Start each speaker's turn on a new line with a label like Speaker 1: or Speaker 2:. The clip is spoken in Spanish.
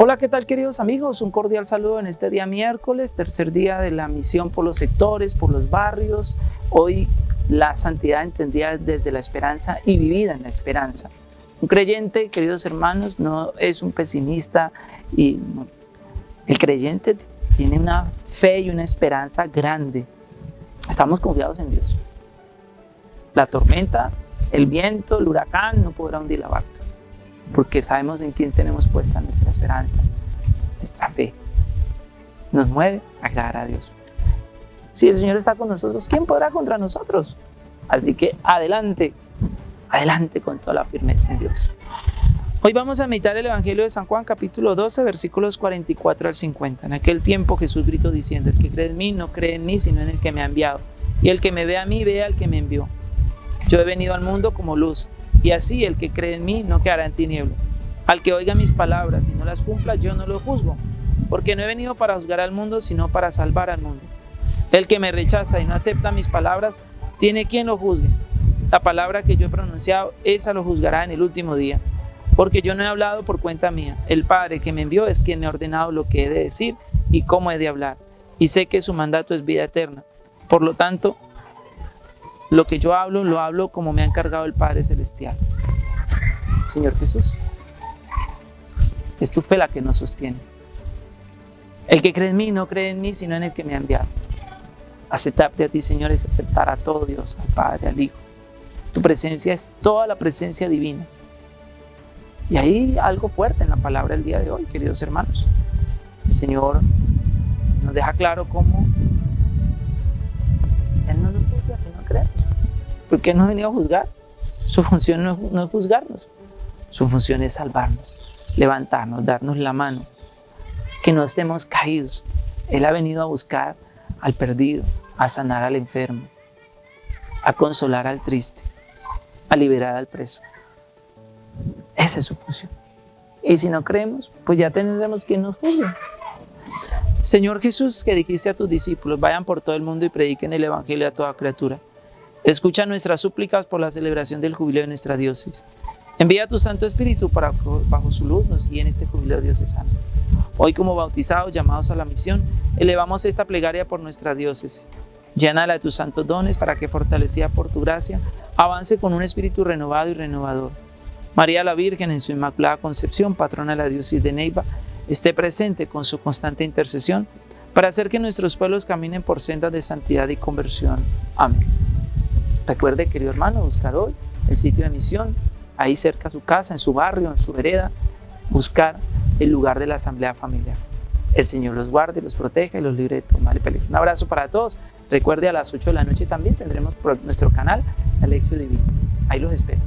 Speaker 1: Hola, ¿qué tal queridos amigos? Un cordial saludo en este día miércoles, tercer día de la misión por los sectores, por los barrios. Hoy la santidad entendida desde la esperanza y vivida en la esperanza. Un creyente, queridos hermanos, no es un pesimista y el creyente tiene una fe y una esperanza grande. Estamos confiados en Dios. La tormenta, el viento, el huracán no podrá hundir la barca porque sabemos en quién tenemos puesta nuestra esperanza, nuestra fe. Nos mueve a agradar a Dios. Si el Señor está con nosotros, ¿quién podrá contra nosotros? Así que adelante, adelante con toda la firmeza en Dios. Hoy vamos a meditar el Evangelio de San Juan capítulo 12 versículos 44 al 50. En aquel tiempo Jesús gritó diciendo, el que cree en mí no cree en mí sino en el que me ha enviado. Y el que me ve a mí ve al que me envió. Yo he venido al mundo como luz y así el que cree en mí no quedará en tinieblas. Al que oiga mis palabras y no las cumpla, yo no lo juzgo, porque no he venido para juzgar al mundo, sino para salvar al mundo. El que me rechaza y no acepta mis palabras, tiene quien lo juzgue. La palabra que yo he pronunciado, esa lo juzgará en el último día. Porque yo no he hablado por cuenta mía. El Padre que me envió es quien me ha ordenado lo que he de decir y cómo he de hablar. Y sé que su mandato es vida eterna. Por lo tanto, lo que yo hablo, lo hablo como me ha encargado el Padre Celestial. Señor Jesús, es tu fe la que nos sostiene. El que cree en mí no cree en mí, sino en el que me ha enviado. Aceptarte a ti, Señor, es aceptar a todo Dios, al Padre, al Hijo. Tu presencia es toda la presencia divina. Y hay algo fuerte en la palabra del día de hoy, queridos hermanos. El Señor nos deja claro cómo no juzga si no creemos porque no ha venido a juzgar. Su función no es, juzgarnos, su función es salvarnos, levantarnos, darnos la mano, que no estemos caídos. Él ha venido a buscar al perdido, a sanar al enfermo, a consolar al triste, a liberar al preso. Esa es su función. Y si no creemos, pues ya tendremos quien nos juzgue. Señor Jesús, que dijiste a tus discípulos, vayan por todo el mundo y prediquen el Evangelio a toda criatura. Escucha nuestras súplicas por la celebración del jubileo de nuestra diócesis. Envía tu Santo Espíritu para bajo su luz nos guíe en este jubileo diocesano. Hoy como bautizados, llamados a la misión, elevamos esta plegaria por nuestra diócesis. Llénala de tus santos dones para que, fortalecida por tu gracia, avance con un espíritu renovado y renovador. María la Virgen, en su Inmaculada Concepción, patrona de la diócesis de Neiva, esté presente con su constante intercesión para hacer que nuestros pueblos caminen por sendas de santidad y conversión. Amén. Recuerde, querido hermano, buscar hoy el sitio de misión, ahí cerca a su casa, en su barrio, en su vereda, buscar el lugar de la asamblea familiar. El Señor los guarde, los proteja y los libre de tomar el peligro. Un abrazo para todos. Recuerde, a las 8 de la noche también tendremos nuestro canal Alexio Divino. Ahí los espero.